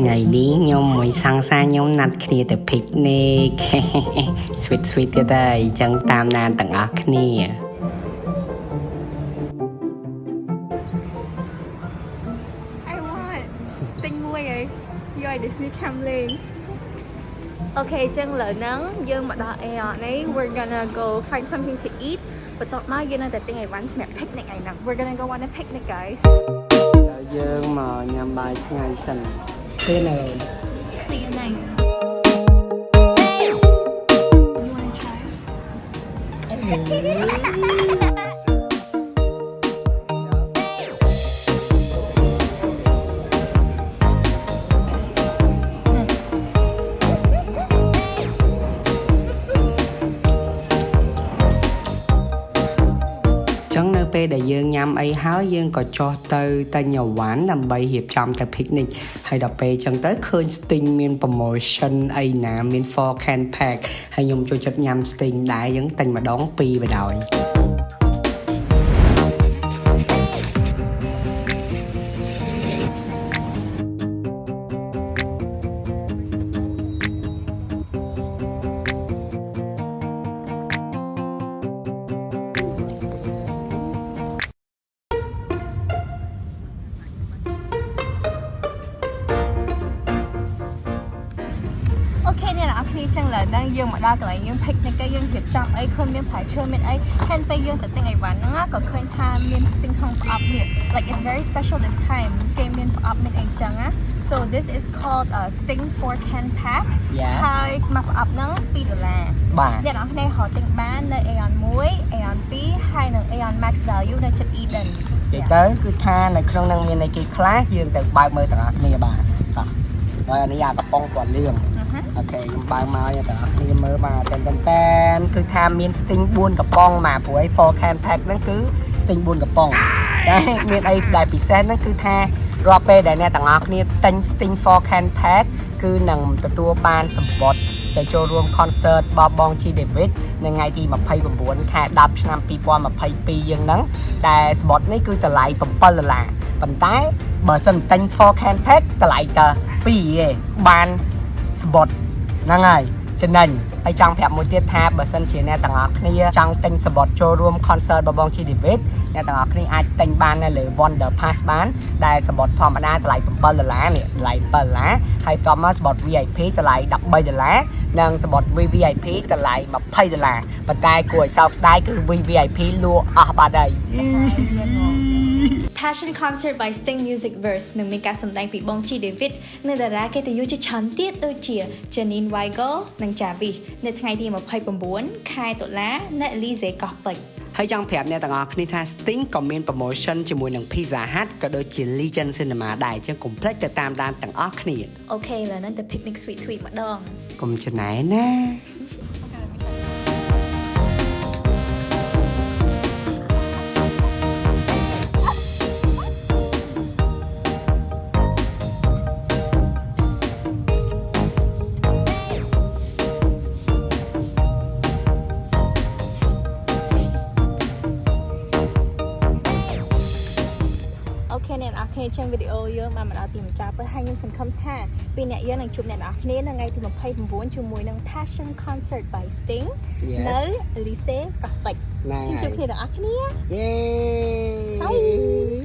ថ្ងៃនេះខ្ញុំមួយសង្សារខ្ញុំណាត់គ្នាទៅ picnic sweet sweet ទៀតហើយអញ្ចឹងតាមដានទាំងអស់គ្នា I want ទិញមួយហើយយកឲ្យ Disney ខាំលេងអូខេចឹងឥឡូវហ្នឹងយើងមកដល់ Aeon នេះ we're gonna go find something to eat បន្ទាប់មកយើងនៅតែទិញអីវ៉ាន់សម្រាប់ picnic ឯហ្នឹង we're gonna go on a picnic guys ដល់យើងមកញ៉ាំបាយថ្ងៃសិន See you now. See you night. You wanna try? ចឹងនៅពេលដែលយើងញ៉ាំអីហើយយើងក៏ចុះទៅទិញអីវ៉ាន់ដើម្បីរៀបចំទៅ picnic ហើយដល់ពេលចឹងទៅឃើញ Sting មាន promotion អីណាមាន for can pack ហើយខ្ញុំចូលចិត្តញ៉ាំ Sting ដែរយើងទិញម្ដងពីរបណ្ដោយ គ្នាចឹងឡើយហ្នឹងយើងមកដល់កន្លែងយើង picnic ហើយយើងរៀបចំអីឃើញមានផ្លែឈើមានអីហើយពេលយើងទៅទិញអីវ៉ាន់ហ្នឹងណាក៏ឃើញថាមាន sting ក្នុងប្រអប់នេះ like it's very special this time គេមានប្រអប់មានអីចឹងណា so this is called a sting 4 can pack Yeah. ហើយមកប្រអប់ហ្នឹង2ដុល្លារបាទអ្នកនរគ្នារកទិញបាននៅ Aeon 1 Aeon 2ហើយនៅ Aeon Max Value នៅជិត Eden និយាយទៅគឺថានៅក្នុងនឹងមានអីគេខ្លះយើងទៅបើកមើលទាំងអស់គ្នាបាទតោះហើយអានេះអាកំប៉ុងពណ៌លឿង អឺហឺអូខេខ្ញុំបើកមកឲ្យទាំងអស់គ្នាមើលបាទតែនតែនតែនគឺថាមាន sting 4កំប៉ុងបាទព្រោះឯ 4 can pack ហ្នឹងគឺ sting 4កំប៉ុងតែមានអីដែលពិសេសហ្នឹងគឺថារាល់ពេលដែលអ្នកទាំងអស់គ្នាទិញ sting 4 can pack គឺនឹងទទួលបានសម្បត្តិទៅចូលរួម concert បបង G David នៅថ្ងៃទី29ខែ10ឆ្នាំ2022យើងហ្នឹងតែសម្បត្តិនេះគឺតម្លៃ7ដុល្លារប៉ុន្តែបើសិនទិញ4 can pack តម្លៃតែ2ឯងបានសម្បត្តិ ហ្នឹងហើយចំណេញហើយចង់ប្រាប់មួយទៀតថាបើសិនជាអ្នកទាំងអស់គ្នាចង់ទិញសម្បត្តិចូលរួម concert បបង G David អ្នកទាំងអស់គ្នាអាចទិញបាននៅលើ Wonder Pass បានដែលសម្បត្តិធម្មតាតម្លៃ7ដុល្លារនេះតម្លៃ7ដុល្លារហើយបន្តមកសម្បត្តិ VIP តម្លៃ13ដុល្លារនិងសម្បត្តិ VVIP តម្លៃ20ដុល្លារប៉ុន្តែគួរឲ្យសោកស្ដាយគឺ VVIP លក់អស់បាត់ហើយ Passion Concert by Sting Music Verse នឹងមានការសម្ដែងពីបង G David និងតារាកិត្តិយសជាច្រើនទៀតដូចជា Janine Weigel និង Javis នៅថ្ងៃទី29ខែតុលានៅ Elysee កោះពេជ្រហើយចង់ប្រាប់អ្នកទាំងអស់គ្នាថា Sting ក៏មាន promotion ជាមួយនឹង Pizza Hut ក៏ដូចជា Legend Cinema ដែរអញ្ចឹងកុំភ្លេចទៅតាមដានទាំងអស់គ្នាអូខេឥឡូវហ្នឹងទៅ picnic sweet sweet ម្ដងកុំច្នៃណា អូខេអ្នកនរគ្នាចឹងវីដេអូយើងបានមកដល់ទីបញ្ចប់ហើយហើយខ្ញុំសង្ឃឹមថាពីអ្នកយើងនឹងជួបអ្នកនរគ្នានៅថ្ងៃទី29ជាមួយនឹង Passion Concert by Sting Yes នៅ Elysee កោះពេជ្រណាជិះជួបគ្នាទាំងអស់គ្នាយេ Bye